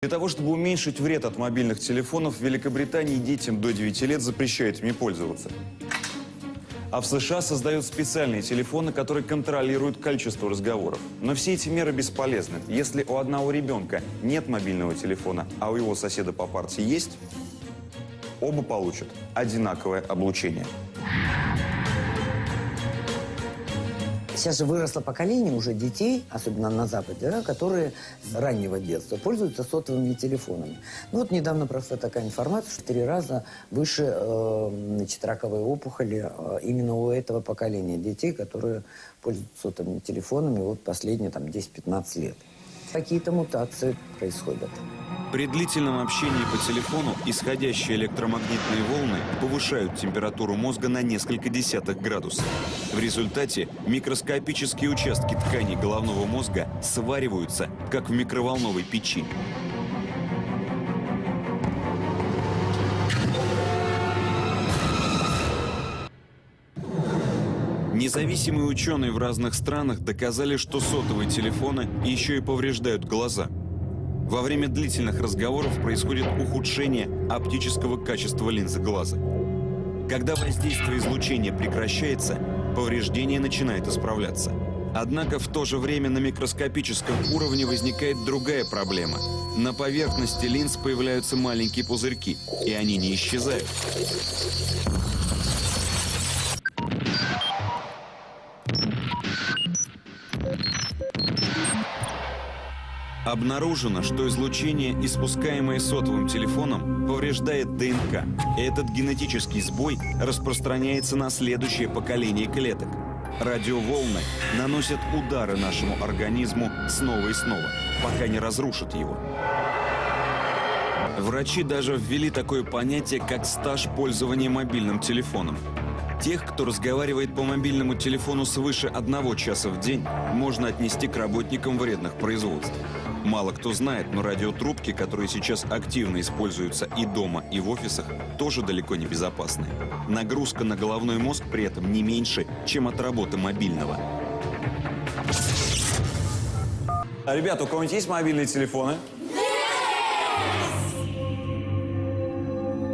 Для того, чтобы уменьшить вред от мобильных телефонов, в Великобритании детям до 9 лет запрещают ими пользоваться. А в США создают специальные телефоны, которые контролируют количество разговоров. Но все эти меры бесполезны. Если у одного ребенка нет мобильного телефона, а у его соседа по партии есть, оба получат одинаковое облучение. Сейчас же выросло поколение уже детей, особенно на Западе, да, которые с раннего детства пользуются сотовыми телефонами. Ну вот недавно просто такая информация, что в три раза выше э, значит, раковые опухоли э, именно у этого поколения детей, которые пользуются сотовыми телефонами вот последние там 10-15 лет. Какие-то мутации происходят. При длительном общении по телефону исходящие электромагнитные волны повышают температуру мозга на несколько десятых градусов. В результате микроскопические участки тканей головного мозга свариваются, как в микроволновой печи. Независимые ученые в разных странах доказали, что сотовые телефоны еще и повреждают глаза. Во время длительных разговоров происходит ухудшение оптического качества линзы глаза. Когда воздействие излучения прекращается, повреждение начинает исправляться. Однако в то же время на микроскопическом уровне возникает другая проблема. На поверхности линз появляются маленькие пузырьки, и они не исчезают. Обнаружено, что излучение, испускаемое сотовым телефоном, повреждает ДНК. Этот генетический сбой распространяется на следующее поколение клеток. Радиоволны наносят удары нашему организму снова и снова, пока не разрушат его. Врачи даже ввели такое понятие, как стаж пользования мобильным телефоном. Тех, кто разговаривает по мобильному телефону свыше одного часа в день, можно отнести к работникам вредных производств. Мало кто знает, но радиотрубки, которые сейчас активно используются и дома, и в офисах, тоже далеко не безопасны. Нагрузка на головной мозг при этом не меньше, чем от работы мобильного. А, ребята, у кого-нибудь есть мобильные телефоны?